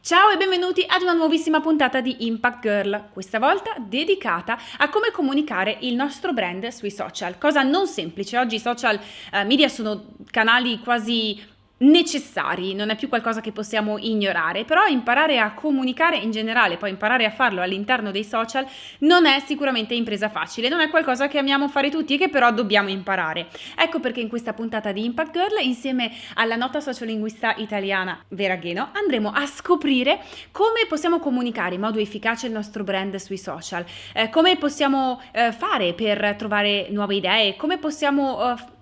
Ciao e benvenuti ad una nuovissima puntata di Impact Girl, questa volta dedicata a come comunicare il nostro brand sui social. Cosa non semplice, oggi i social eh, media sono canali quasi necessari, non è più qualcosa che possiamo ignorare, però imparare a comunicare in generale, poi imparare a farlo all'interno dei social non è sicuramente impresa facile, non è qualcosa che amiamo fare tutti e che però dobbiamo imparare. Ecco perché in questa puntata di Impact Girl, insieme alla nota sociolinguista italiana Vera Gheno, andremo a scoprire come possiamo comunicare in modo efficace il nostro brand sui social, eh, come possiamo eh, fare per trovare nuove idee, come possiamo eh,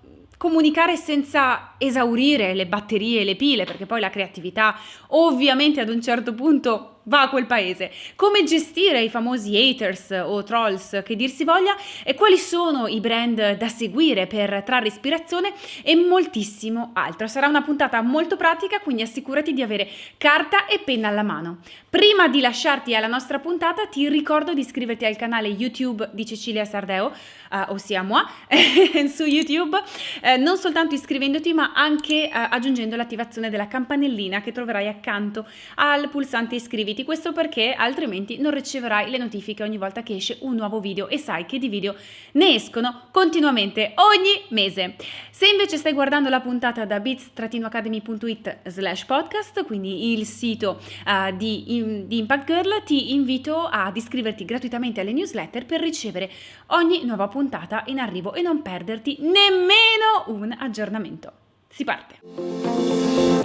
comunicare senza esaurire le batterie e le pile, perché poi la creatività ovviamente ad un certo punto va a quel paese. Come gestire i famosi haters o trolls che dir si voglia e quali sono i brand da seguire per trarre ispirazione e moltissimo altro. Sarà una puntata molto pratica, quindi assicurati di avere carta e penna alla mano. Prima di lasciarti alla nostra puntata ti ricordo di iscriverti al canale YouTube di Cecilia Sardeo, uh, ossia moi, su YouTube, uh, non soltanto iscrivendoti ma anche uh, aggiungendo l'attivazione della campanellina che troverai accanto al pulsante iscriviti iscriviti, questo perché altrimenti non riceverai le notifiche ogni volta che esce un nuovo video e sai che di video ne escono continuamente ogni mese. Se invece stai guardando la puntata da bits-academy.it slash podcast, quindi il sito uh, di, in, di Impact Girl, ti invito ad iscriverti gratuitamente alle newsletter per ricevere ogni nuova puntata in arrivo e non perderti nemmeno un aggiornamento. Si parte!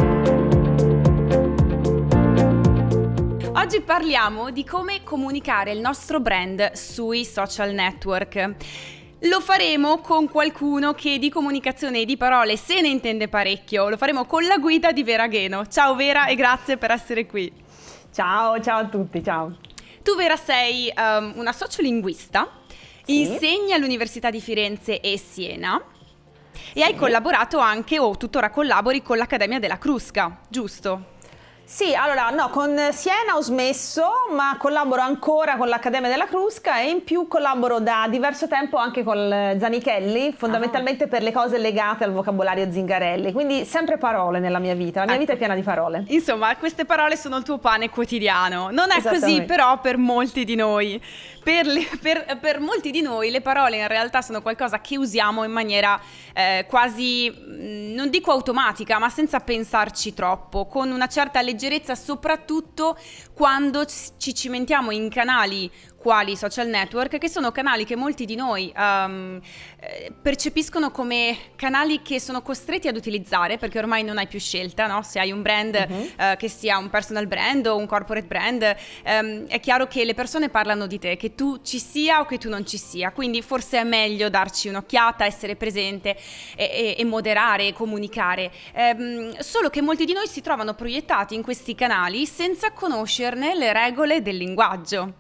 Oggi parliamo di come comunicare il nostro brand sui social network. Lo faremo con qualcuno che di comunicazione e di parole se ne intende parecchio. Lo faremo con la guida di Vera Gheno. Ciao Vera e grazie per essere qui. Ciao, ciao a tutti, ciao. Tu Vera sei um, una sociolinguista, sì. insegni all'Università di Firenze e Siena sì. e hai collaborato anche o tuttora collabori con l'Accademia della Crusca, giusto? Sì, allora no, con Siena ho smesso, ma collaboro ancora con l'Accademia della Crusca e in più collaboro da diverso tempo anche con Zanichelli, fondamentalmente ah. per le cose legate al vocabolario Zingarelli, quindi sempre parole nella mia vita, la mia ecco. vita è piena di parole. Insomma, queste parole sono il tuo pane quotidiano, non è così però per molti di noi. Per, le, per, per, molti di noi le parole in realtà sono qualcosa che usiamo in maniera eh, quasi, mm, non dico automatica, ma senza pensarci troppo, con una certa leggerezza, soprattutto quando ci cimentiamo in canali quali social network, che sono canali che molti di noi um, percepiscono come canali che sono costretti ad utilizzare perché ormai non hai più scelta, no? se hai un brand uh-huh. uh, che sia un personal brand o un corporate brand, um, è chiaro che le persone parlano di te, che tu ci sia o che tu non ci sia, quindi forse è meglio darci un'occhiata, essere presente e, e, e moderare e comunicare. Um, solo che molti di noi si trovano proiettati in questi canali senza conoscerne le regole del linguaggio.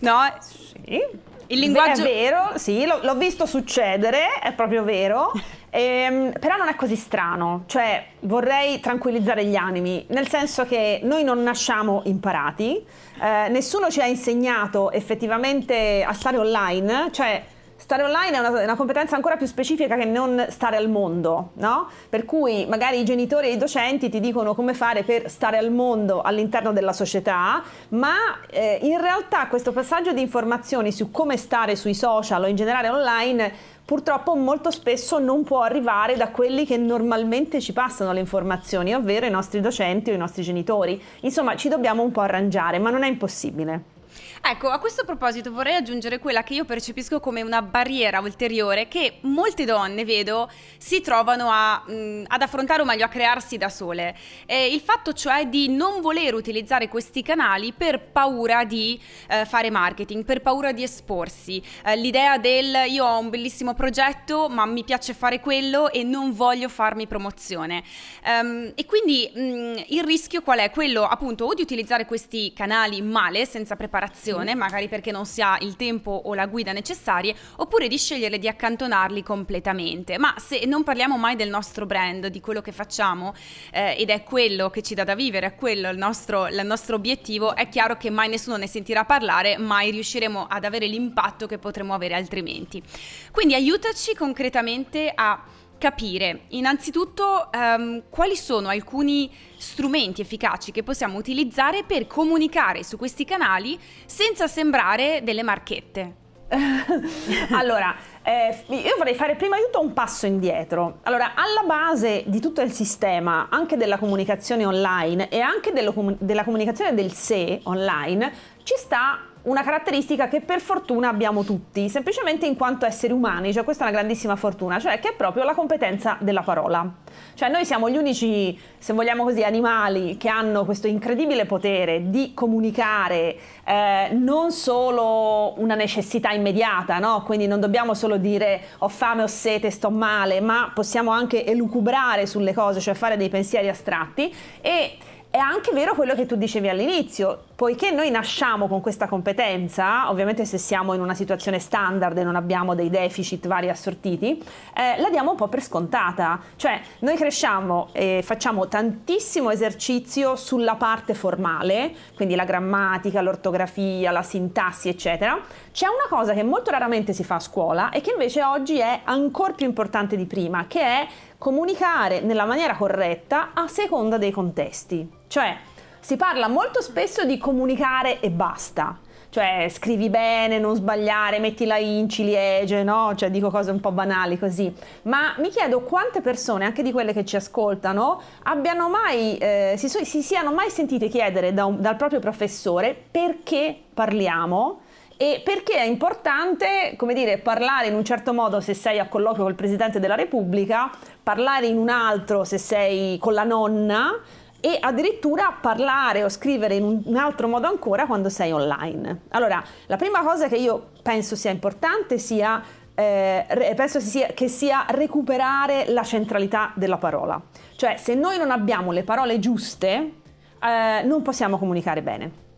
No? Sì. Il linguaggio... È vero, sì, l'ho, l'ho visto succedere, è proprio vero. Ehm, però non è così strano, cioè vorrei tranquillizzare gli animi, nel senso che noi non nasciamo imparati, eh, nessuno ci ha insegnato effettivamente a stare online, cioè Stare online è una, una, competenza ancora più specifica che non stare al mondo, no? Per cui magari i genitori e i docenti ti dicono come fare per stare al mondo all'interno della società, ma eh, in realtà questo passaggio di informazioni su come stare sui social o in generale online purtroppo molto spesso non può arrivare da quelli che normalmente ci passano le informazioni, ovvero i nostri docenti o i nostri genitori. Insomma, ci dobbiamo un po' arrangiare, ma non è impossibile. Ecco, a questo proposito vorrei aggiungere quella che io percepisco come una barriera ulteriore che molte donne, vedo, si trovano a, mh, ad affrontare o meglio a crearsi da sole. Eh, il fatto cioè di non voler utilizzare questi canali per paura di eh, fare marketing, per paura di esporsi. Eh, l'idea del io ho un bellissimo progetto ma mi piace fare quello e non voglio farmi promozione. Um, e quindi mh, il rischio qual è? Quello appunto o di utilizzare questi canali male, senza preparazione, formazione, magari perché non si ha il tempo o la guida necessarie, oppure di scegliere di accantonarli completamente. Ma se non parliamo mai del nostro brand, di quello che facciamo, eh, ed è quello che ci dà da vivere, è quello il nostro, il nostro obiettivo, è chiaro che mai nessuno ne sentirà parlare, mai riusciremo ad avere l'impatto che potremmo avere altrimenti. Quindi aiutaci concretamente a capire innanzitutto um, quali sono alcuni strumenti efficaci che possiamo utilizzare per comunicare su questi canali senza sembrare delle marchette. allora, eh, io vorrei fare prima di tutto un passo indietro. Allora, alla base di tutto il sistema, anche della comunicazione online e anche della comunicazione del sé online, ci sta una caratteristica che per fortuna abbiamo tutti, semplicemente in quanto esseri umani, cioè questa è una grandissima fortuna, cioè che è proprio la competenza della parola. Cioè noi siamo gli unici, se vogliamo così, animali che hanno questo incredibile potere di comunicare eh, non solo una necessità immediata, no? quindi non dobbiamo solo dire ho fame, ho sete, sto male, ma possiamo anche elucubrare sulle cose, cioè fare dei pensieri astratti e è anche vero quello che tu dicevi all'inizio, poiché noi nasciamo con questa competenza, ovviamente se siamo in una situazione standard e non abbiamo dei deficit vari assortiti, eh, la diamo un po' per scontata. Cioè noi cresciamo e facciamo tantissimo esercizio sulla parte formale, quindi la grammatica, l'ortografia, la sintassi, eccetera. C'è una cosa che molto raramente si fa a scuola e che invece oggi è ancora più importante di prima, che è comunicare nella maniera corretta a seconda dei contesti. Cioè, si parla molto spesso di comunicare e basta. Cioè, scrivi bene, non sbagliare, metti la in ciliegie, no? Cioè, dico cose un po' banali così. Ma mi chiedo quante persone, anche di quelle che ci ascoltano, abbiano mai, eh, si, si, siano mai sentite chiedere da un, dal proprio professore perché parliamo e perché è importante, come dire, parlare in un certo modo se sei a colloquio col Presidente della Repubblica, parlare in un altro se sei con la nonna e addirittura parlare o scrivere in un altro modo ancora quando sei online. Allora, la prima cosa che io penso sia importante sia eh, penso sia, che sia recuperare la centralità della parola. Cioè, se noi non abbiamo le parole giuste, eh, non possiamo comunicare bene.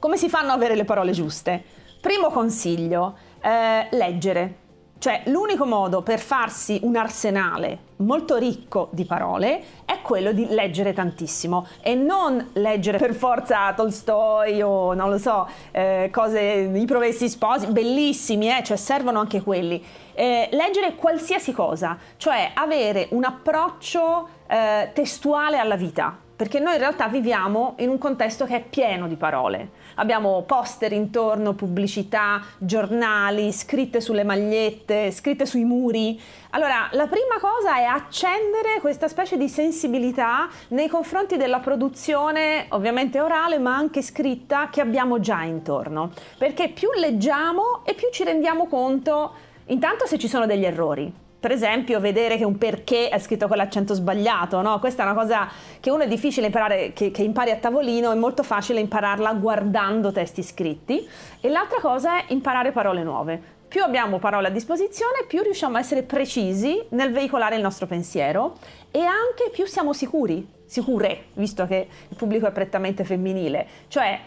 Come si fanno ad avere le parole giuste? Primo consiglio, eh, leggere. Cioè l'unico modo per farsi un arsenale molto ricco di parole è quello di leggere tantissimo e non leggere per forza Tolstoi o non lo so, eh, cose, i Provesti Sposi, bellissimi, eh, cioè servono anche quelli. Eh, leggere qualsiasi cosa, cioè avere un approccio eh, testuale alla vita, perché noi in realtà viviamo in un contesto che è pieno di parole. Abbiamo poster intorno, pubblicità, giornali, scritte sulle magliette, scritte sui muri. Allora, la prima cosa è accendere questa specie di sensibilità nei confronti della produzione, ovviamente orale, ma anche scritta, che abbiamo già intorno. Perché più leggiamo e più ci rendiamo conto, intanto se ci sono degli errori per esempio vedere che un perché è scritto con l'accento sbagliato, no? Questa è una cosa che uno è difficile imparare, che, che impari a tavolino, è molto facile impararla guardando testi scritti. E l'altra cosa è imparare parole nuove. Più abbiamo parole a disposizione, più riusciamo a essere precisi nel veicolare il nostro pensiero e anche più siamo sicuri, sicure, visto che il pubblico è prettamente femminile. Cioè,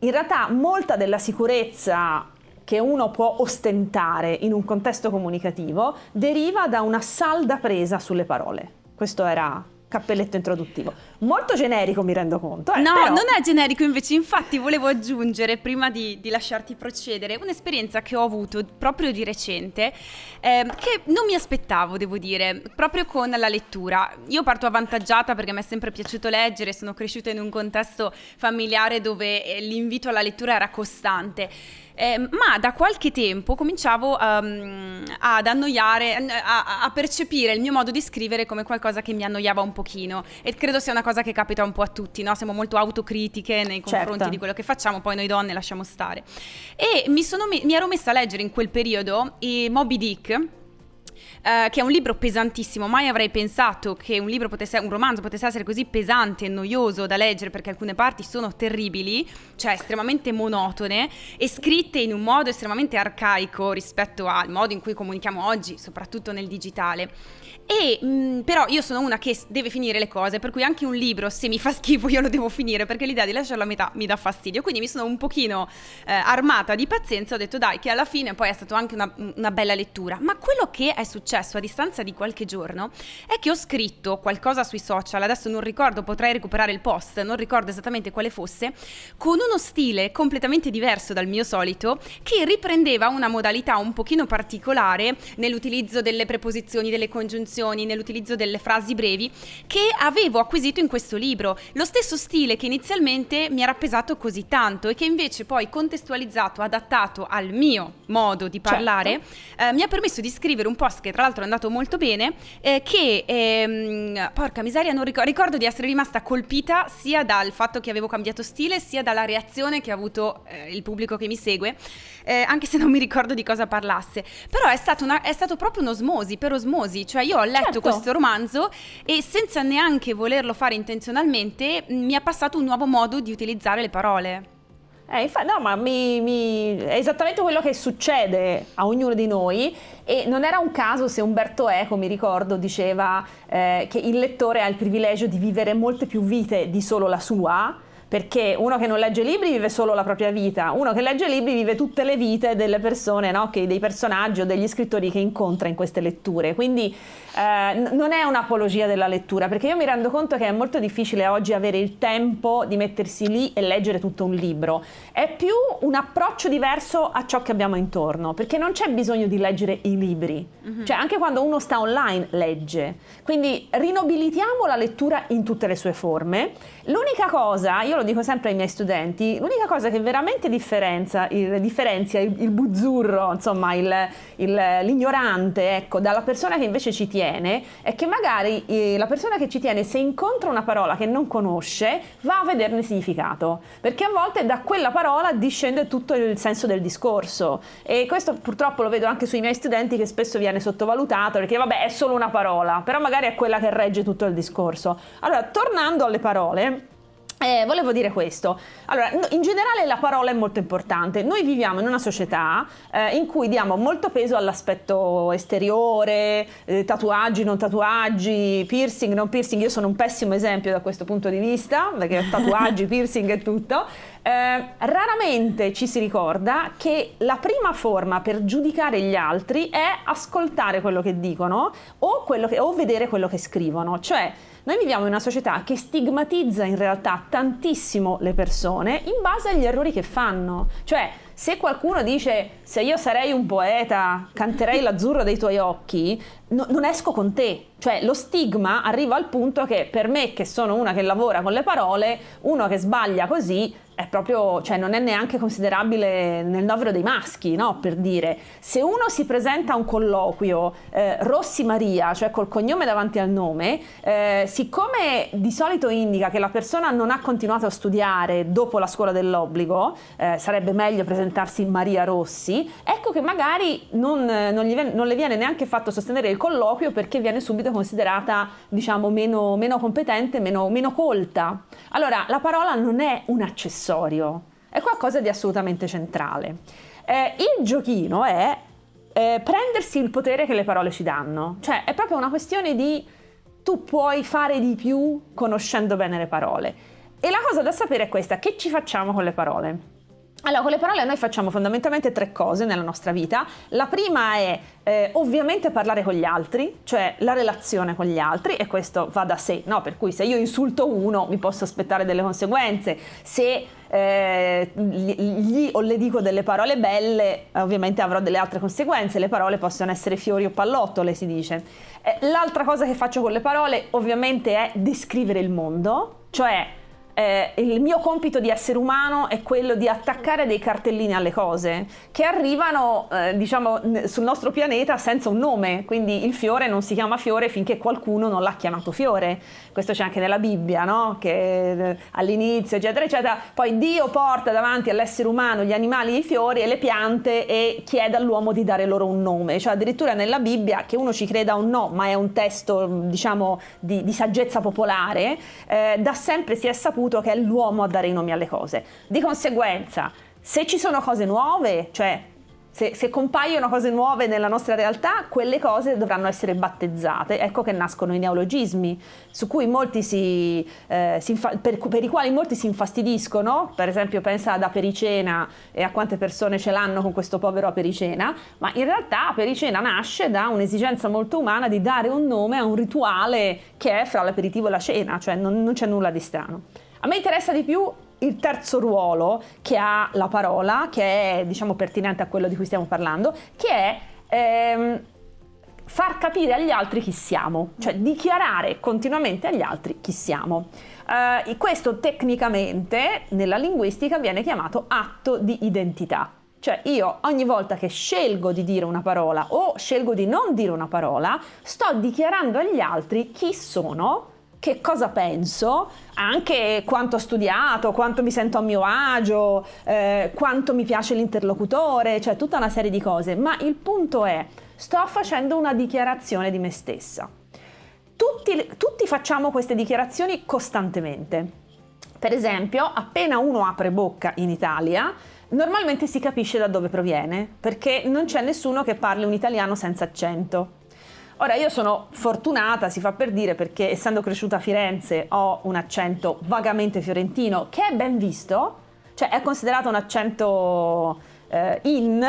in realtà molta della sicurezza che uno può ostentare in un contesto comunicativo deriva da una salda presa sulle parole. Questo era cappelletto introduttivo. Molto generico mi rendo conto. Eh, no, però... non è generico invece, infatti volevo aggiungere, prima di, di lasciarti procedere, un'esperienza che ho avuto proprio di recente, eh, che non mi aspettavo, devo dire, proprio con la lettura. Io parto avvantaggiata perché mi è sempre piaciuto leggere, sono cresciuta in un contesto familiare dove eh, l'invito alla lettura era costante eh, ma da qualche tempo cominciavo um, ad annoiare, a, a, percepire il mio modo di scrivere come qualcosa che mi annoiava un pochino e credo sia una cosa che capita un po' a tutti, no? siamo molto autocritiche nei confronti certo. di quello che facciamo, poi noi donne lasciamo stare. E mi, sono, mi, mi ero messa a leggere in quel periodo i Moby Dick eh, che è un libro pesantissimo. Mai avrei pensato che un libro potesse, un romanzo potesse essere così pesante e noioso da leggere perché alcune parti sono terribili, cioè estremamente monotone e scritte in un modo estremamente arcaico rispetto al modo in cui comunichiamo oggi, soprattutto nel digitale. E mh, mm, però io sono una che deve finire le cose, per cui anche un libro, se mi fa schifo, io lo devo finire perché l'idea di lasciarlo a metà mi dà fastidio. Quindi mi sono un pochino eh, armata di pazienza, ho detto dai, che alla fine poi è stata anche una, una bella lettura. Ma quello che è successo a distanza di qualche giorno è che ho scritto qualcosa sui social, adesso non ricordo, potrei recuperare il post, non ricordo esattamente quale fosse, con uno stile completamente diverso dal mio solito, che riprendeva una modalità un pochino particolare nell'utilizzo delle preposizioni, delle congiunzioni costruzioni, nell'utilizzo delle frasi brevi che avevo acquisito in questo libro. Lo stesso stile che inizialmente mi era pesato così tanto e che invece poi contestualizzato, adattato al mio modo di parlare, certo. eh, mi ha permesso di scrivere un post che tra l'altro è andato molto bene, eh, che ehm, porca miseria, non ricordo, ricordo di essere rimasta colpita sia dal fatto che avevo cambiato stile, sia dalla reazione che ha avuto eh, il pubblico che mi segue, eh, anche se non mi ricordo di cosa parlasse. Però è, una, è stato proprio un'osmosi, per osmosi, cioè io ho letto certo. questo romanzo e senza neanche volerlo fare intenzionalmente mi ha passato un nuovo modo di utilizzare le parole. Eh, infatti, no, ma mi, mi, è esattamente quello che succede a ognuno di noi e non era un caso se Umberto Eco, mi ricordo, diceva eh, che il lettore ha il privilegio di vivere molte più vite di solo la sua, perché uno che non legge libri vive solo la propria vita, uno che legge libri vive tutte le vite delle persone, no? che, dei personaggi o degli scrittori che incontra in queste letture. Quindi eh, non è un'apologia della lettura, perché io mi rendo conto che è molto difficile oggi avere il tempo di mettersi lì e leggere tutto un libro. È più un approccio diverso a ciò che abbiamo intorno, perché non c'è bisogno di leggere i libri. Mm-hmm. Cioè anche quando uno sta online legge. Quindi rinobilitiamo la lettura in tutte le sue forme. L'unica cosa, io lo dico sempre ai miei studenti, l'unica cosa che veramente differenzia il, differenzia il, il buzzurro, insomma il, l'ignorante, ecco, dalla persona che invece ci tiene, è che magari eh, la persona che ci tiene, se incontra una parola che non conosce, va a vederne il significato, perché a volte da quella parola discende tutto il senso del discorso e questo purtroppo lo vedo anche sui miei studenti che spesso viene sottovalutato perché vabbè è solo una parola, però magari è quella che regge tutto il discorso. Allora, tornando alle parole, eh, volevo dire questo. Allora, in generale la parola è molto importante. Noi viviamo in una società eh, in cui diamo molto peso all'aspetto esteriore, eh, tatuaggi, non tatuaggi, piercing, non piercing. Io sono un pessimo esempio da questo punto di vista, perché tatuaggi, piercing e tutto. Eh, raramente ci si ricorda che la prima forma per giudicare gli altri è ascoltare quello che dicono o, che, o vedere quello che scrivono. Cioè, noi viviamo in una società che stigmatizza in realtà tantissimo le persone in base agli errori che fanno. Cioè, se qualcuno dice se io sarei un poeta, canterei l'azzurro dei tuoi occhi, no, non esco con te. Cioè, lo stigma arriva al punto che per me, che sono una che lavora con le parole, uno che sbaglia così è proprio, cioè non è neanche considerabile nel novero dei maschi, no? Per dire, se uno si presenta a un colloquio eh, Rossi Maria, cioè col cognome davanti al nome, eh, siccome di solito indica che la persona non ha continuato a studiare dopo la scuola dell'obbligo, eh, sarebbe meglio presentarsi Maria Rossi, ecco che magari non, non, viene, non, le viene neanche fatto sostenere il colloquio perché viene subito considerata, diciamo, meno, meno competente, meno, meno colta. Allora, la parola non è un accessorio accessorio, è qualcosa di assolutamente centrale. Eh, il giochino è eh, prendersi il potere che le parole ci danno, cioè è proprio una questione di tu puoi fare di più conoscendo bene le parole. E la cosa da sapere è questa, che ci facciamo con le parole? Allora, con le parole noi facciamo fondamentalmente tre cose nella nostra vita. La prima è eh, ovviamente parlare con gli altri, cioè la relazione con gli altri, e questo va da sé, no? Per cui se io insulto uno mi posso aspettare delle conseguenze, se eh, gli o le dico delle parole belle, ovviamente avrò delle altre conseguenze, le parole possono essere fiori o pallottole, si dice. Eh, l'altra cosa che faccio con le parole ovviamente è descrivere il mondo, cioè eh, il mio compito di essere umano è quello di attaccare dei cartellini alle cose che arrivano, eh, diciamo, sul nostro pianeta senza un nome, quindi il fiore non si chiama fiore finché qualcuno non l'ha chiamato fiore. Questo c'è anche nella Bibbia, no? Che eh, all'inizio, eccetera, eccetera. Poi Dio porta davanti all'essere umano gli animali, i fiori e le piante e chiede all'uomo di dare loro un nome. Cioè addirittura nella Bibbia, che uno ci creda o no, ma è un testo, diciamo, di, di saggezza popolare, eh, da sempre si è saputo saputo che è l'uomo a dare i nomi alle cose. Di conseguenza, se ci sono cose nuove, cioè se, se, compaiono cose nuove nella nostra realtà, quelle cose dovranno essere battezzate. Ecco che nascono i neologismi, si, eh, si per, per, i quali molti si infastidiscono. Per esempio, pensa ad Apericena e a quante persone ce l'hanno con questo povero Apericena. Ma in realtà Apericena nasce da un'esigenza molto umana di dare un nome a un rituale che è fra l'aperitivo e la cena, cioè non, non c'è nulla di strano. A me interessa di più il terzo ruolo che ha la parola, che è diciamo pertinente a quello di cui stiamo parlando, che è ehm, far capire agli altri chi siamo, cioè dichiarare continuamente agli altri chi siamo. Uh, questo tecnicamente nella linguistica viene chiamato atto di identità. Cioè io ogni volta che scelgo di dire una parola o scelgo di non dire una parola, sto dichiarando agli altri chi sono, che cosa penso, anche quanto ho studiato, quanto mi sento a mio agio, eh, quanto mi piace l'interlocutore, cioè tutta una serie di cose. Ma il punto è, sto facendo una dichiarazione di me stessa. Tutti, tutti facciamo queste dichiarazioni costantemente. Per esempio, appena uno apre bocca in Italia, normalmente si capisce da dove proviene, perché non c'è nessuno che parli un italiano senza accento. Ora io sono fortunata, si fa per dire, perché essendo cresciuta a Firenze ho un accento vagamente fiorentino che è ben visto, cioè è considerato un accento eh, in,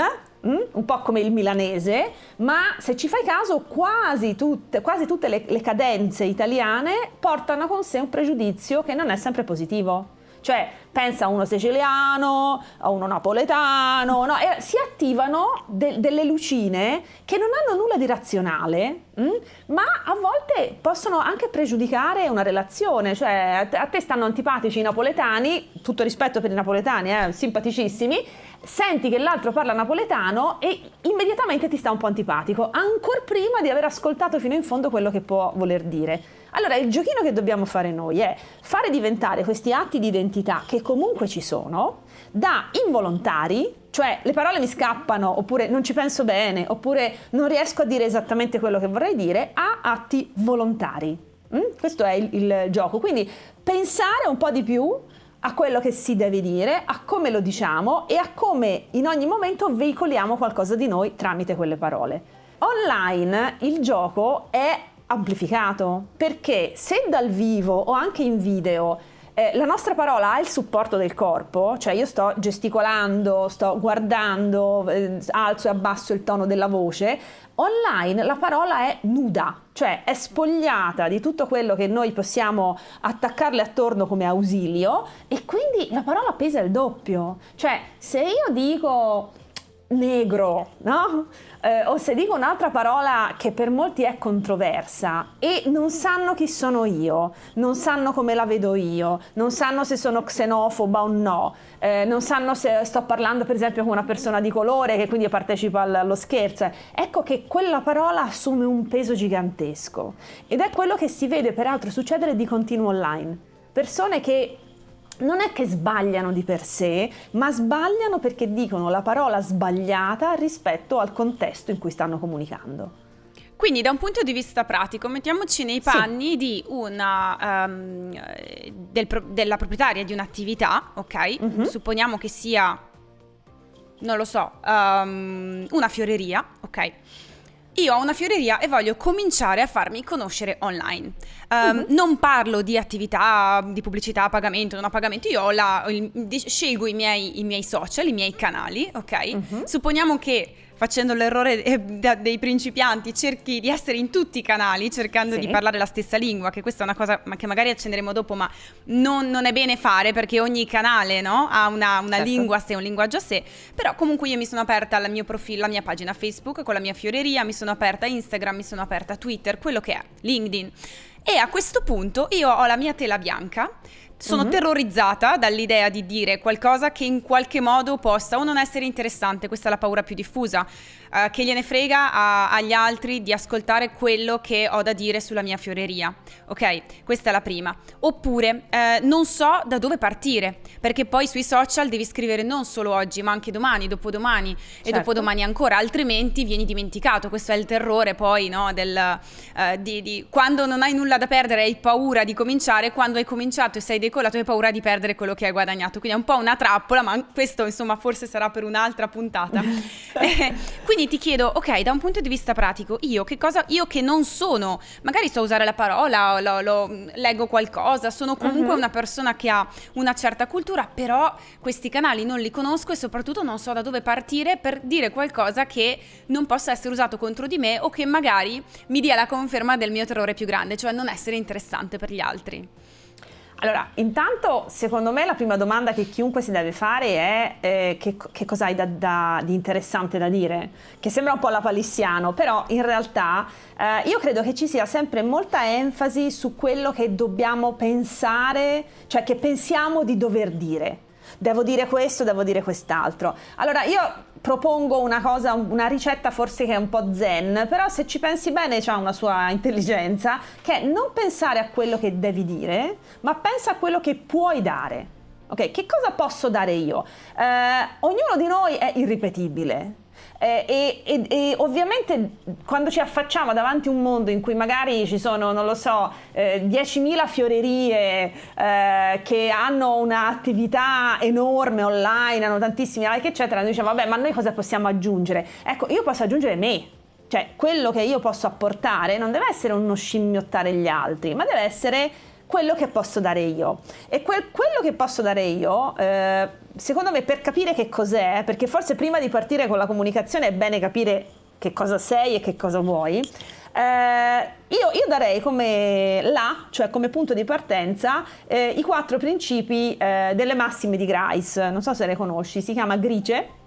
Mm? un po' come il milanese, ma se ci fai caso quasi tutte, quasi tutte le, le cadenze italiane portano con sé un pregiudizio che non è sempre positivo. Cioè, pensa a uno siciliano, a uno napoletano, no? e si attivano de- delle lucine che non hanno nulla di razionale, mh? Mm? ma a volte possono anche pregiudicare una relazione. Cioè, a te, stanno antipatici i napoletani, tutto rispetto per i napoletani, eh, simpaticissimi, senti che l'altro parla napoletano e immediatamente ti sta un po' antipatico, ancora prima di aver ascoltato fino in fondo quello che può voler dire. Allora il giochino che dobbiamo fare noi è fare diventare questi atti di identità che comunque ci sono da involontari, cioè le parole mi scappano oppure non ci penso bene oppure non riesco a dire esattamente quello che vorrei dire, a atti volontari. Mm? Questo è il, il gioco, quindi pensare un po' di più a quello che si deve dire, a come lo diciamo e a come in ogni momento veicoliamo qualcosa di noi tramite quelle parole. Online il gioco è amplificato perché se dal vivo o anche in video eh, la nostra parola ha il supporto del corpo, cioè io sto gesticolando, sto guardando, eh, alzo e abbasso il tono della voce, online la parola è nuda, cioè è spogliata di tutto quello che noi possiamo attaccarle attorno come ausilio e quindi la parola pesa il doppio. Cioè se io dico negro, no? Eh, o se dico un'altra parola che per molti è controversa e non sanno chi sono io, non sanno come la vedo io, non sanno se sono xenofoba o no, eh, non sanno se sto parlando per esempio con una persona di colore che quindi partecipa allo scherzo, ecco che quella parola assume un peso gigantesco ed è quello che si vede peraltro succedere di continuo online. Persone che non è che sbagliano di per sé, ma sbagliano perché dicono la parola sbagliata rispetto al contesto in cui stanno comunicando. Quindi da un punto di vista pratico, mettiamoci nei panni sì. di una, um, del, della proprietaria di un'attività, ok? Mm-hmm. Supponiamo che sia, non lo so, um, una fioreria, ok? Io ho una fioreria e voglio cominciare a farmi conoscere online. Um, uh-huh. Non parlo di attività, di pubblicità a pagamento, non a pagamento, io la, il, scelgo i miei, i miei, social, i miei canali, ok? Uh-huh. Supponiamo che facendo l'errore eh, dei principianti, cerchi di essere in tutti i canali cercando sì. di parlare la stessa lingua, che questa è una cosa che magari accenderemo dopo, ma non, non è bene fare perché ogni canale no, ha una, una certo. lingua a sé, un linguaggio a sé, però comunque io mi sono aperta al mio profilo, la mia pagina Facebook con la mia fioreria, mi sono aperta Instagram, mi sono aperta Twitter, quello che è, LinkedIn. E a questo punto io ho la mia tela bianca sono mm-hmm. terrorizzata dall'idea di dire qualcosa che in qualche modo possa o non essere interessante, questa è la paura più diffusa, uh, che gliene frega a, agli altri di ascoltare quello che ho da dire sulla mia fioreria. Ok, questa è la prima. Oppure eh, non so da dove partire, perché poi sui social devi scrivere non solo oggi, ma anche domani, dopodomani certo. e dopodomani ancora, altrimenti vieni dimenticato. Questo è il terrore poi, no, del, uh, di, di, quando non hai nulla da perdere hai paura di cominciare, quando hai cominciato e sei decolato hai paura di perdere quello che hai guadagnato. Quindi è un po' una trappola, ma questo insomma forse sarà per un'altra puntata. Eh, quindi ti chiedo, ok, da un punto di vista pratico, io che cosa, io che non sono, magari so usare la parola, lo, lo, leggo qualcosa, sono comunque uh-huh. una persona che ha una certa cultura, però questi canali non li conosco e soprattutto non so da dove partire per dire qualcosa che non possa essere usato contro di me o che magari mi dia la conferma del mio terrore più grande, cioè non essere interessante per gli altri. Allora, intanto, secondo me la prima domanda che chiunque si deve fare è eh, che, che cosa hai da, da, di interessante da dire? Che sembra un po' la palissiano, però in realtà eh, io credo che ci sia sempre molta enfasi su quello che dobbiamo pensare, cioè che pensiamo di dover dire devo dire questo, devo dire quest'altro. Allora io propongo una cosa, una ricetta forse che è un po' zen, però se ci pensi bene c'ha una sua intelligenza, che è non pensare a quello che devi dire, ma pensa a quello che puoi dare. Ok, che cosa posso dare io? Eh, ognuno di noi è irripetibile. Eh, e, e, e, ovviamente quando ci affacciamo davanti a un mondo in cui magari ci sono, non lo so, eh, 10.000 fiorerie eh, che hanno un'attività enorme online, hanno tantissimi like, eccetera, noi diciamo, vabbè, ma noi cosa possiamo aggiungere? Ecco, io posso aggiungere me. Cioè, quello che io posso apportare non deve essere uno scimmiottare gli altri, ma deve essere quello che posso dare io. E quel, quello che posso dare io, eh, secondo me, per capire che cos'è, perché forse prima di partire con la comunicazione è bene capire che cosa sei e che cosa vuoi. Eh, io, io, darei come là, cioè come punto di partenza, eh, i quattro principi eh, delle massime di Grice. Non so se le conosci, si chiama Grice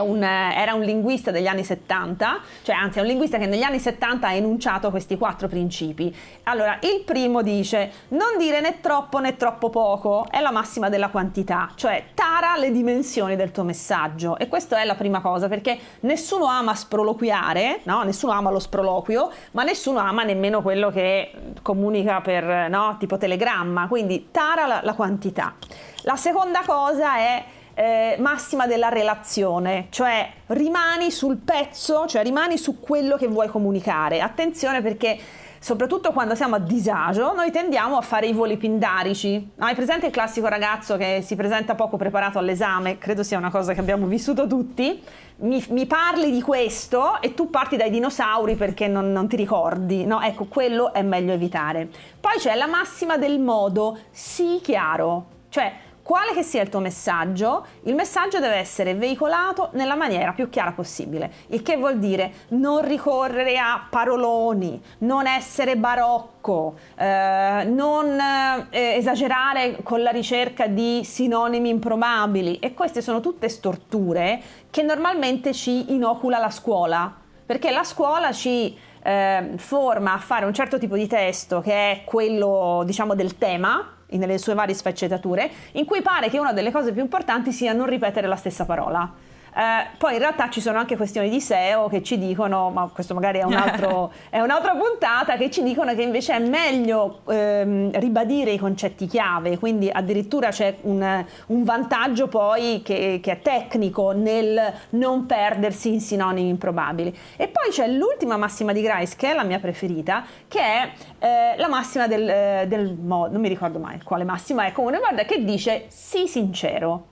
un, era un linguista degli anni 70, cioè anzi è un linguista che negli anni 70 ha enunciato questi quattro principi. Allora, il primo dice non dire né troppo né troppo poco, è la massima della quantità, cioè tara le dimensioni del tuo messaggio e questa è la prima cosa perché nessuno ama sproloquiare, no? nessuno ama lo sproloquio, ma nessuno ama nemmeno quello che comunica per no? tipo telegramma, quindi tara la, la quantità. La seconda cosa è eh, massima della relazione, cioè rimani sul pezzo, cioè rimani su quello che vuoi comunicare. Attenzione perché soprattutto quando siamo a disagio, noi tendiamo a fare i voli pindarici. Hai presente il classico ragazzo che si presenta poco preparato all'esame? Credo sia una cosa che abbiamo vissuto tutti. Mi, mi parli di questo e tu parti dai dinosauri perché non, non ti ricordi, no? Ecco, quello è meglio evitare. Poi c'è la massima del modo, sii chiaro, cioè quale che sia il tuo messaggio, il messaggio deve essere veicolato nella maniera più chiara possibile, il che vuol dire non ricorrere a paroloni, non essere barocco, eh, non eh, esagerare con la ricerca di sinonimi improbabili. E queste sono tutte storture che normalmente ci inocula la scuola, perché la scuola ci eh, forma a fare un certo tipo di testo che è quello diciamo del tema nelle sue varie sfaccettature, in cui pare che una delle cose più importanti sia non ripetere la stessa parola. Eh, poi in realtà ci sono anche questioni di SEO che ci dicono, ma questo magari è, un altro, è un'altra puntata, che ci dicono che invece è meglio ehm, ribadire i concetti chiave, quindi addirittura c'è un, un vantaggio poi che, che, è tecnico nel non perdersi in sinonimi improbabili. E poi c'è l'ultima massima di Grice, che è la mia preferita, che è eh, la massima del, del modo, non mi ricordo mai quale massima è, comunque guarda che dice sii sincero.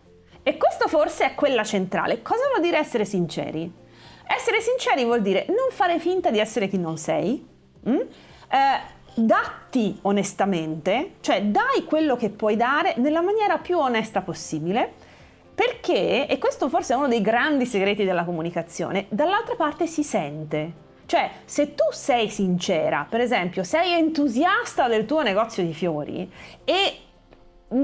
E questo forse è quella centrale. Cosa vuol dire essere sinceri? Essere sinceri vuol dire non fare finta di essere chi non sei, mm? eh, datti onestamente, cioè dai quello che puoi dare nella maniera più onesta possibile, perché, e questo forse è uno dei grandi segreti della comunicazione, dall'altra parte si sente. Cioè, se tu sei sincera, per esempio, sei entusiasta del tuo negozio di fiori e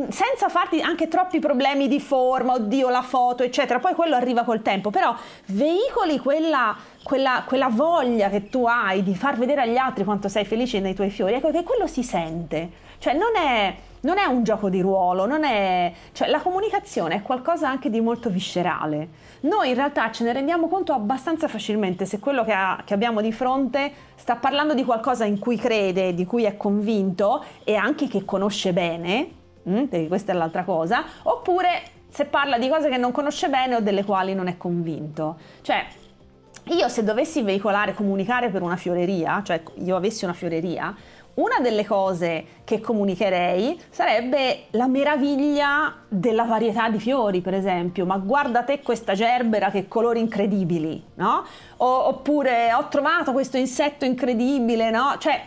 senza farti anche troppi problemi di forma, oddio la foto, eccetera, poi quello arriva col tempo, però veicoli quella, quella, quella, voglia che tu hai di far vedere agli altri quanto sei felice nei tuoi fiori, ecco che quello si sente, cioè non è, non è un gioco di ruolo, è, cioè la comunicazione è qualcosa anche di molto viscerale. Noi in realtà ce ne rendiamo conto abbastanza facilmente se quello che, ha, che abbiamo di fronte sta parlando di qualcosa in cui crede, di cui è convinto e anche che conosce bene, mm, perché questa è l'altra cosa, oppure se parla di cose che non conosce bene o delle quali non è convinto. Cioè, io se dovessi veicolare, comunicare per una fioreria, cioè io avessi una fioreria, una delle cose che comunicherei sarebbe la meraviglia della varietà di fiori, per esempio. Ma guarda te questa gerbera che colori incredibili, no? O, oppure ho trovato questo insetto incredibile, no? Cioè,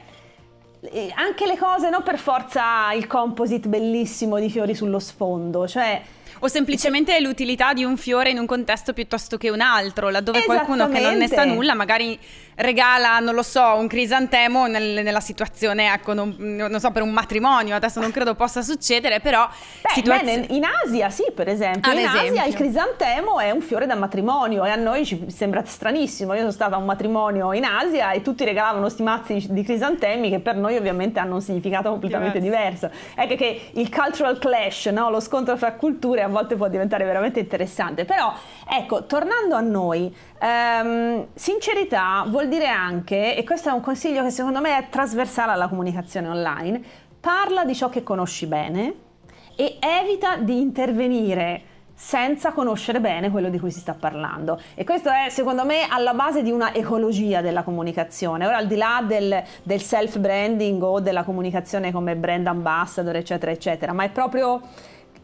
anche le cose, non per forza il composite bellissimo di fiori sullo sfondo, cioè O semplicemente l'utilità di un fiore in un contesto piuttosto che un altro, laddove qualcuno che non ne sa nulla magari regala, non lo so, un crisantemo nel, nella situazione, ecco, non, non, so, per un matrimonio, adesso non credo possa succedere, però... Beh, situazio... in Asia sì, per esempio, Ad in esempio. Asia il crisantemo è un fiore da matrimonio e a noi ci sembra stranissimo, io sono stata a un matrimonio in Asia e tutti regalavano sti mazzi di crisantemi che per noi ovviamente hanno un significato completamente diverso. diverso. È che, che il cultural clash, no? lo scontro fra culture a volte può diventare veramente interessante, però ecco, tornando a noi, ehm, sincerità vuol dire anche, e questo è un consiglio che secondo me è trasversale alla comunicazione online, parla di ciò che conosci bene e evita di intervenire senza conoscere bene quello di cui si sta parlando. E questo è, secondo me, alla base di una ecologia della comunicazione. Ora, al di là del, del self-branding o della comunicazione come brand ambassador, eccetera, eccetera, ma è proprio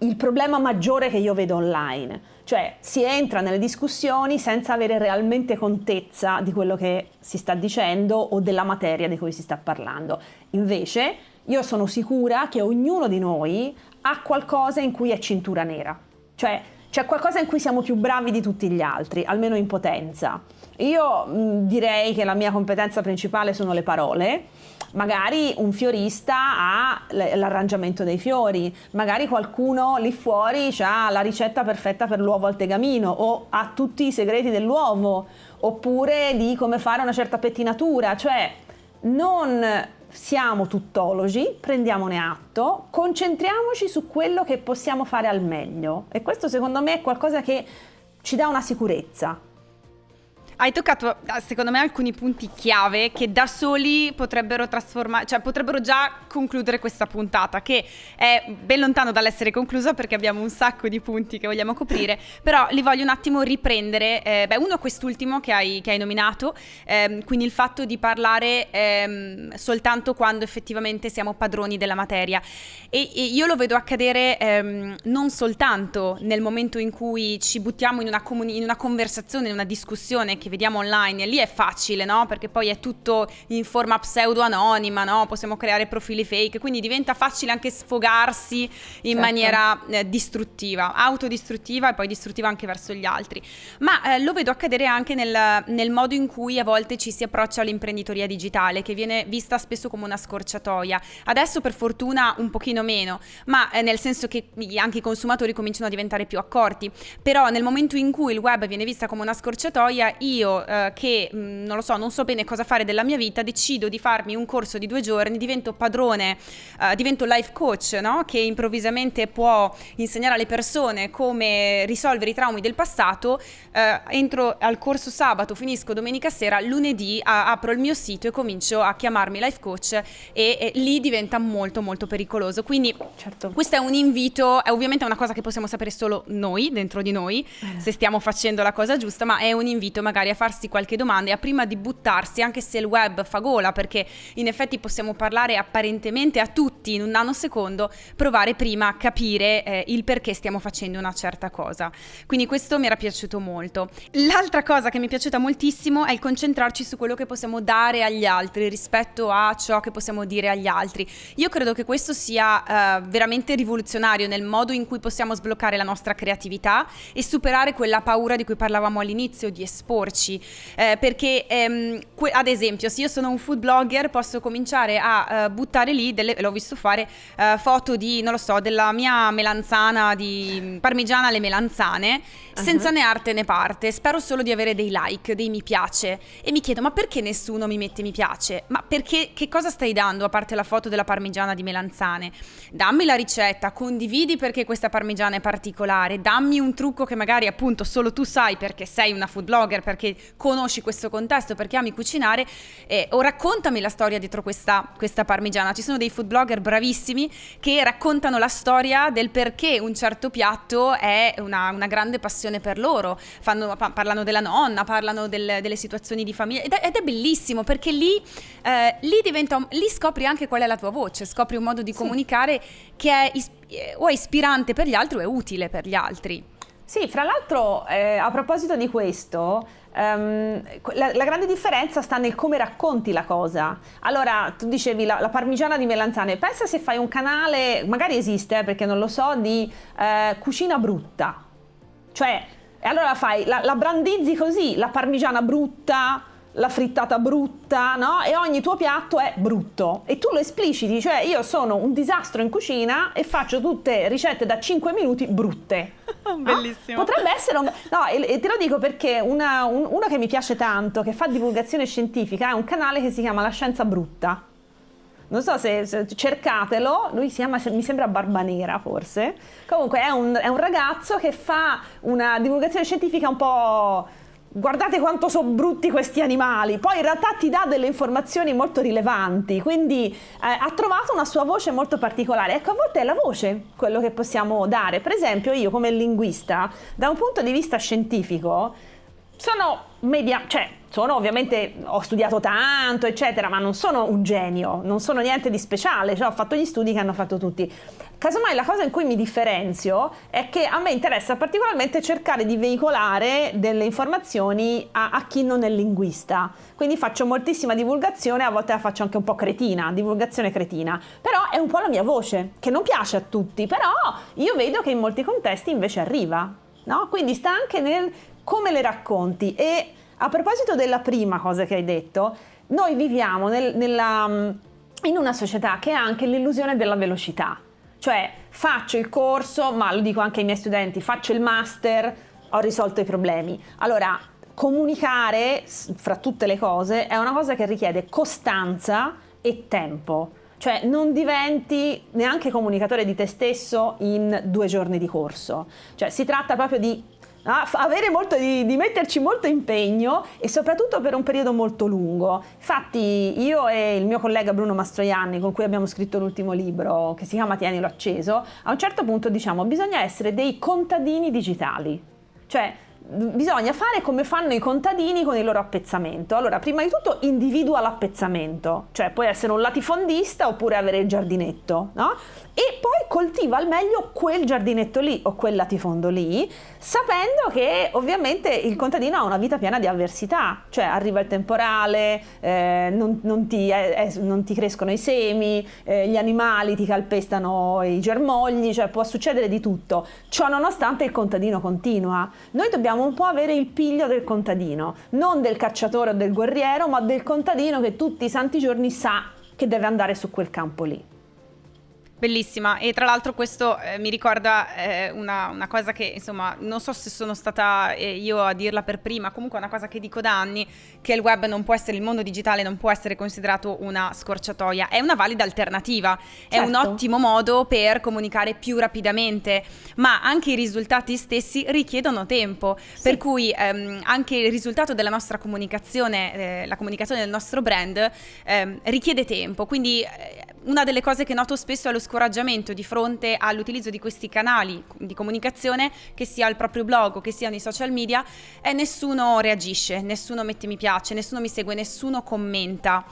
il problema maggiore che io vedo online. Cioè si entra nelle discussioni senza avere realmente contezza di quello che si sta dicendo o della materia di cui si sta parlando. Invece io sono sicura che ognuno di noi ha qualcosa in cui è cintura nera. Cioè c'è qualcosa in cui siamo più bravi di tutti gli altri, almeno in potenza. Io mh, direi che la mia competenza principale sono le parole magari un fiorista ha l'arrangiamento dei fiori, magari qualcuno lì fuori ha la ricetta perfetta per l'uovo al tegamino o ha tutti i segreti dell'uovo, oppure di come fare una certa pettinatura, cioè non siamo tuttologi, prendiamone atto, concentriamoci su quello che possiamo fare al meglio e questo secondo me è qualcosa che ci dà una sicurezza. Hai toccato, ah, secondo me, alcuni punti chiave che da soli potrebbero trasformare, cioè potrebbero già concludere questa puntata, che è ben lontano dall'essere conclusa perché abbiamo un sacco di punti che vogliamo coprire, però li voglio un attimo riprendere. Eh, beh, uno quest'ultimo che hai, che hai nominato, ehm, quindi il fatto di parlare ehm, soltanto quando effettivamente siamo padroni della materia. E, e io lo vedo accadere ehm, non soltanto nel momento in cui ci buttiamo in una, comuni- in una conversazione, in una discussione che vediamo online, lì è facile, no? Perché poi è tutto in forma pseudo-anonima, no? Possiamo creare profili fake, quindi diventa facile anche sfogarsi in certo. maniera eh, distruttiva, autodistruttiva e poi distruttiva anche verso gli altri. Ma eh, lo vedo accadere anche nel, nel modo in cui a volte ci si approccia all'imprenditoria digitale, che viene vista spesso come una scorciatoia. Adesso per fortuna un pochino meno, ma eh, nel senso che anche i consumatori cominciano a diventare più accorti. Però nel momento in cui il web viene vista come una scorciatoia, io io eh, che mh, mm, non lo so, non so bene cosa fare della mia vita, decido di farmi un corso di due giorni, divento padrone, eh, divento life coach, no? che improvvisamente può insegnare alle persone come risolvere i traumi del passato, eh, entro al corso sabato, finisco domenica sera, lunedì a, apro il mio sito e comincio a chiamarmi life coach e, e lì diventa molto molto pericoloso. Quindi certo. questo è un invito, è ovviamente una cosa che possiamo sapere solo noi, dentro di noi, eh. se stiamo facendo la cosa giusta, ma è un invito magari a farsi qualche domanda e a prima di buttarsi, anche se il web fa gola, perché in effetti possiamo parlare apparentemente a tutti in un nanosecondo, provare prima a capire eh, il perché stiamo facendo una certa cosa. Quindi questo mi era piaciuto molto. L'altra cosa che mi è piaciuta moltissimo è il concentrarci su quello che possiamo dare agli altri rispetto a ciò che possiamo dire agli altri. Io credo che questo sia eh, veramente rivoluzionario nel modo in cui possiamo sbloccare la nostra creatività e superare quella paura di cui parlavamo all'inizio di esporci farci, eh, perché ehm, ad esempio se io sono un food blogger posso cominciare a uh, buttare lì, delle, l'ho visto fare, uh, foto di, non lo so, della mia melanzana di parmigiana alle melanzane, uh-huh. senza né arte né parte, spero solo di avere dei like, dei mi piace e mi chiedo ma perché nessuno mi mette mi piace? Ma perché, che cosa stai dando a parte la foto della parmigiana di melanzane? Dammi la ricetta, condividi perché questa parmigiana è particolare, dammi un trucco che magari appunto solo tu sai perché sei una food blogger, perché conosci questo contesto, perché ami cucinare, eh, o raccontami la storia dietro questa, questa parmigiana. Ci sono dei food blogger bravissimi che raccontano la storia del perché un certo piatto è una, una grande passione per loro. Fanno, pa- parlano della nonna, parlano del, delle situazioni di famiglia ed è, ed è bellissimo perché lì, eh, lì, diventa, lì scopri anche qual è la tua voce, scopri un modo di sì. comunicare che è is- o è ispirante per gli altri o è utile per gli altri. Sì, fra l'altro eh, a proposito di questo, um, la, la, grande differenza sta nel come racconti la cosa. Allora, tu dicevi la, la, parmigiana di melanzane, pensa se fai un canale, magari esiste eh, perché non lo so, di eh, cucina brutta. Cioè, allora fai, la, la brandizzi così, la parmigiana brutta, la frittata brutta, no? E ogni tuo piatto è brutto. E tu lo espliciti, cioè io sono un disastro in cucina e faccio tutte ricette da 5 minuti brutte. Bellissimo. No? Potrebbe essere un... No, e, te lo dico perché una, un, uno che mi piace tanto, che fa divulgazione scientifica, è un canale che si chiama La Scienza Brutta. Non so se, se cercatelo, lui si chiama, mi sembra Barbanera forse. Comunque è un, è un ragazzo che fa una divulgazione scientifica un po' guardate quanto sono brutti questi animali, poi in realtà ti dà delle informazioni molto rilevanti, quindi eh, ha trovato una sua voce molto particolare. Ecco, a volte è la voce quello che possiamo dare. Per esempio, io come linguista, da un punto di vista scientifico, sono media, cioè sono ovviamente, ho studiato tanto, eccetera, ma non sono un genio, non sono niente di speciale, cioè ho fatto gli studi che hanno fatto tutti. Casomai la cosa in cui mi differenzio è che a me interessa particolarmente cercare di veicolare delle informazioni a, a chi non è linguista. Quindi faccio moltissima divulgazione, a volte la faccio anche un po' cretina, divulgazione cretina. Però è un po' la mia voce, che non piace a tutti, però io vedo che in molti contesti invece arriva. No? Quindi sta anche nel come le racconti. E a proposito della prima cosa che hai detto, noi viviamo nel, nella, in una società che ha anche l'illusione della velocità. Cioè faccio il corso, ma lo dico anche ai miei studenti, faccio il master, ho risolto i problemi. Allora, comunicare fra tutte le cose è una cosa che richiede costanza e tempo. Cioè non diventi neanche comunicatore di te stesso in due giorni di corso. Cioè si tratta proprio di Avere molto di, di, metterci molto impegno e soprattutto per un periodo molto lungo. Infatti io e il mio collega Bruno Mastroianni con cui abbiamo scritto l'ultimo libro che si chiama Tienilo acceso, a un certo punto diciamo bisogna essere dei contadini digitali. Cioè bisogna fare come fanno i contadini con il loro appezzamento. Allora, prima di tutto individua l'appezzamento, cioè puoi essere un latifondista oppure avere il giardinetto, no? E poi coltiva al meglio quel giardinetto lì o quel latifondo lì, sapendo che ovviamente il contadino ha una vita piena di avversità, cioè arriva il temporale, eh, non, non, ti, eh, non, ti, crescono i semi, eh, gli animali ti calpestano i germogli, cioè può succedere di tutto. Ciò nonostante il contadino continua. Noi dobbiamo un po' avere il piglio del contadino, non del cacciatore o del guerriero, ma del contadino che tutti i santi giorni sa che deve andare su quel campo lì. Bellissima e tra l'altro questo eh, mi ricorda eh, una, una, cosa che insomma non so se sono stata eh, io a dirla per prima, comunque è una cosa che dico da anni, che il web non può essere, il mondo digitale non può essere considerato una scorciatoia, è una valida alternativa, certo. è un certo. ottimo modo per comunicare più rapidamente, ma anche i risultati stessi richiedono tempo, sì. per cui ehm, anche il risultato della nostra comunicazione, eh, la comunicazione del nostro brand ehm, richiede tempo, quindi eh, una delle cose che noto spesso è lo scoraggiamento di fronte all'utilizzo di questi canali di comunicazione, che sia il proprio blog o che siano i social media, e nessuno reagisce, nessuno mette mi piace, nessuno mi segue, nessuno commenta.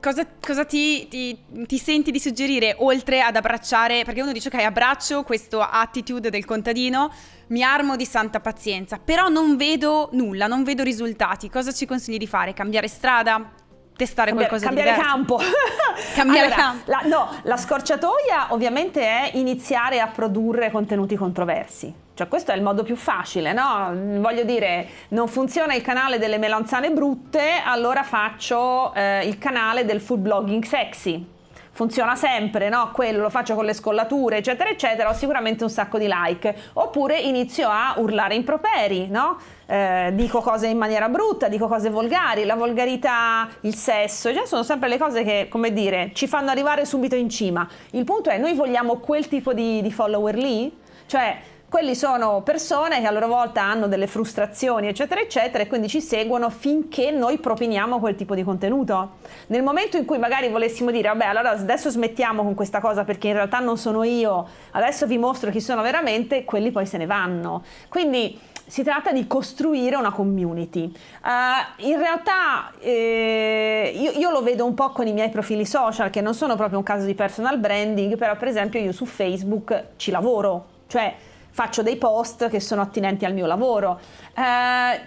Cosa, cosa ti, ti, ti, senti di suggerire oltre ad abbracciare? Perché uno dice ok, abbraccio questo attitude del contadino, mi armo di santa pazienza, però non vedo nulla, non vedo risultati. Cosa ci consigli di fare? Cambiare strada? Testare cambiare, qualcosa cambiare di diverso. campo. cambiare allora, campo. La, no, la scorciatoia ovviamente è iniziare a produrre contenuti controversi. Cioè questo è il modo più facile, no? Voglio dire, non funziona il canale delle melanzane brutte, allora faccio eh, il canale del food blogging sexy funziona sempre, no? Quello lo faccio con le scollature, eccetera, eccetera, ho sicuramente un sacco di like. Oppure inizio a urlare improperi, no? Eh, dico cose in maniera brutta, dico cose volgari, la volgarità, il sesso, cioè sono sempre le cose che, come dire, ci fanno arrivare subito in cima. Il punto è, noi vogliamo quel tipo di, di follower lì? Cioè, quelli sono persone che a loro volta hanno delle frustrazioni, eccetera, eccetera, e quindi ci seguono finché noi propiniamo quel tipo di contenuto. Nel momento in cui magari volessimo dire, vabbè, allora adesso smettiamo con questa cosa perché in realtà non sono io, adesso vi mostro chi sono veramente, quelli poi se ne vanno. Quindi si tratta di costruire una community. Uh, in realtà eh, io, io, lo vedo un po' con i miei profili social, che non sono proprio un caso di personal branding, però per esempio io su Facebook ci lavoro, cioè faccio dei post che sono attinenti al mio lavoro. Eh,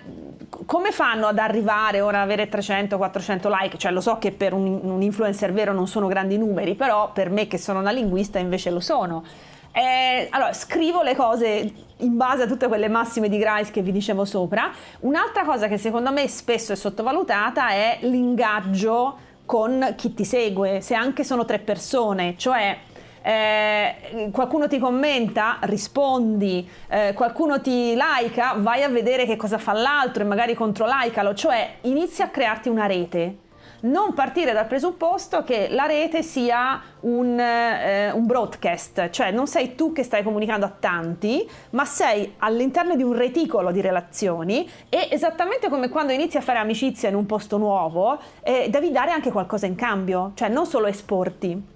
come fanno ad arrivare ora ad avere 300-400 like? Cioè lo so che per un, un influencer vero non sono grandi numeri, però per me che sono una linguista invece lo sono. Eh, allora, scrivo le cose in base a tutte quelle massime di Grice che vi dicevo sopra. Un'altra cosa che secondo me spesso è sottovalutata è l'ingaggio con chi ti segue, se anche sono tre persone, cioè eh, qualcuno ti commenta, rispondi, eh, qualcuno ti like, vai a vedere che cosa fa l'altro e magari contro likealo, cioè inizia a crearti una rete. Non partire dal presupposto che la rete sia un, eh, un, broadcast, cioè non sei tu che stai comunicando a tanti, ma sei all'interno di un reticolo di relazioni e esattamente come quando inizi a fare amicizia in un posto nuovo, eh, devi dare anche qualcosa in cambio, cioè non solo esporti.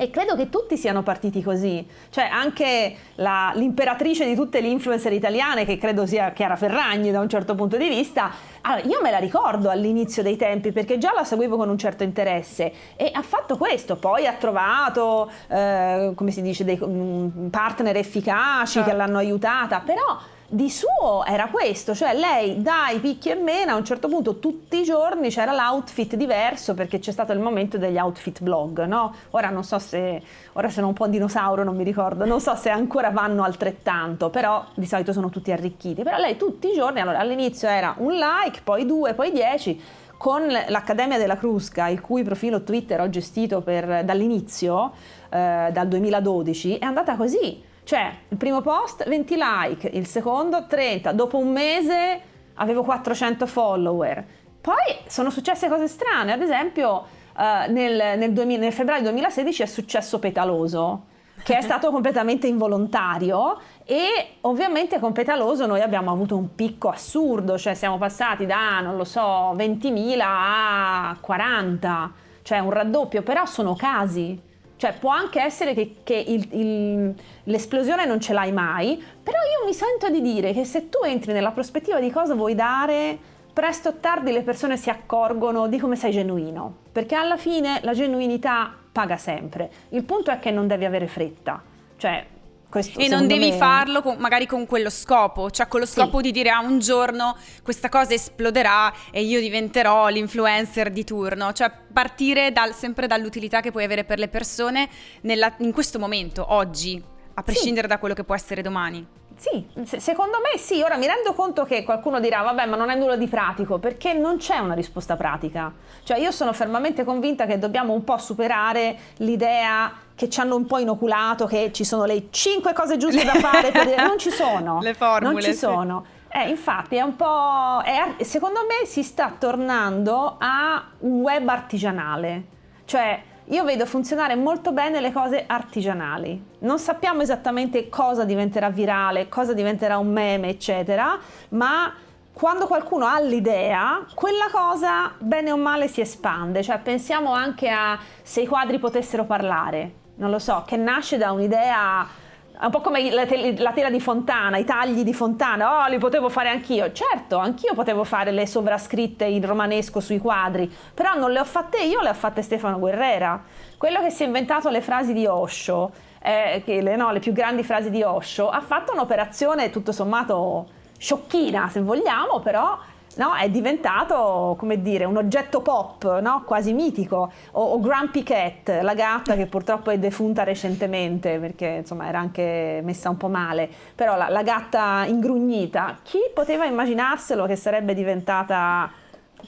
E credo che tutti siano partiti così, cioè anche la, l'imperatrice di tutte le influencer italiane, che credo sia Chiara Ferragni da un certo punto di vista, allora, io me la ricordo all'inizio dei tempi perché già la seguivo con un certo interesse. E ha fatto questo, poi ha trovato, eh, come si dice, dei mm, partner efficaci certo. che l'hanno aiutata, però di suo era questo, cioè lei dai picchi e mena a un certo punto tutti i giorni c'era l'outfit diverso perché c'è stato il momento degli outfit blog, no? Ora non so se, ora sono un po' dinosauro, non mi ricordo, non so se ancora vanno altrettanto, però di solito sono tutti arricchiti, però lei tutti i giorni, allora all'inizio era un like, poi due, poi dieci, con l'Accademia della Crusca, il cui profilo Twitter ho gestito per, dall'inizio, eh, dal 2012, è andata così cioè, il primo post 20 like, il secondo 30, dopo un mese avevo 400 follower. Poi sono successe cose strane, ad esempio uh, nel, nel, 2000, nel febbraio 2016 è successo Petaloso, che è stato completamente involontario e ovviamente con Petaloso noi abbiamo avuto un picco assurdo, cioè siamo passati da, non lo so, 20.000 a 40, cioè un raddoppio, però sono casi, cioè può anche essere che, che l'esplosione non ce l'hai mai, però io mi sento di dire che se tu entri nella prospettiva di cosa vuoi dare, presto o tardi le persone si accorgono di come sei genuino, perché alla fine la genuinità paga sempre. Il punto è che non devi avere fretta. Cioè, questo, e non devi me... farlo con, magari con quello scopo, cioè con lo scopo sì. di dire ah, un giorno questa cosa esploderà e io diventerò l'influencer di turno, cioè partire dal, sempre dall'utilità che puoi avere per le persone nella, in questo momento, oggi, a prescindere sì. da quello che può essere domani. Sì, secondo me sì, ora mi rendo conto che qualcuno dirà vabbè ma non è nulla di pratico perché non c'è una risposta pratica, cioè io sono fermamente convinta che dobbiamo un po' superare l'idea che ci hanno un po' inoculato che ci sono le cinque cose giuste da fare, per dire, non ci sono, le formule, non ci sono. Eh, infatti è un po', è, secondo me si sta tornando a un web artigianale, cioè io vedo funzionare molto bene le cose artigianali. Non sappiamo esattamente cosa diventerà virale, cosa diventerà un meme, eccetera, ma quando qualcuno ha l'idea, quella cosa bene o male si espande. Cioè pensiamo anche a se i quadri potessero parlare, non lo so, che nasce da un'idea un po' come la, tela di Fontana, i tagli di Fontana, oh li potevo fare anch'io, certo anch'io potevo fare le sovrascritte in romanesco sui quadri, però non le ho fatte io, le ha fatte Stefano Guerrera, quello che si è inventato le frasi di Osho, eh, le, no, le più grandi frasi di Osho, ha fatto un'operazione tutto sommato sciocchina se vogliamo, però no? è diventato, come dire, un oggetto pop, no? quasi mitico, o, o Grumpy Cat, la gatta che purtroppo è defunta recentemente perché insomma era anche messa un po' male, però la, la gatta ingrugnita, chi poteva immaginarselo che sarebbe diventata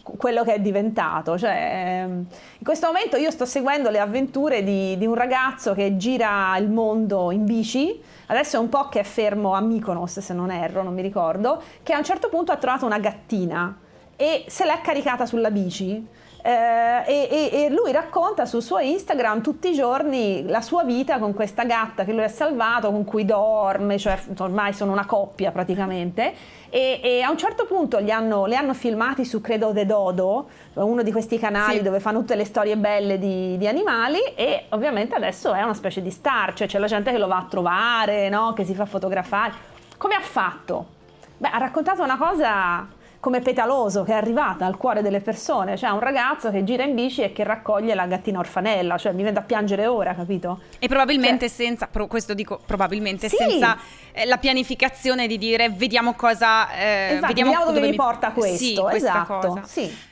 quello che è diventato. Cioè, ehm, in questo momento io sto seguendo le avventure di, di, un ragazzo che gira il mondo in bici, adesso è un po' che è fermo a Mykonos se non erro, non mi ricordo, che a un certo punto ha trovato una gattina e se l'è caricata sulla bici eh, e, e, lui racconta sul suo Instagram tutti i giorni la sua vita con questa gatta che lui ha salvato, con cui dorme, cioè ormai sono una coppia praticamente. E, e a un certo punto li hanno, li hanno, filmati su Credo de Dodo, uno di questi canali sì. dove fanno tutte le storie belle di, di, animali e ovviamente adesso è una specie di star, cioè c'è la gente che lo va a trovare, no? che si fa fotografare. Come ha fatto? Beh, ha raccontato una cosa come Petaloso che è arrivata al cuore delle persone, cioè un ragazzo che gira in bici e che raccoglie la gattina orfanella, cioè mi viene da piangere ora, capito? E probabilmente cioè, senza, pro, questo dico probabilmente sì. senza eh, la pianificazione di dire vediamo cosa, eh, esatto, vediamo, vediamo dove, dove mi porta questo, sì, esatto, cosa. sì.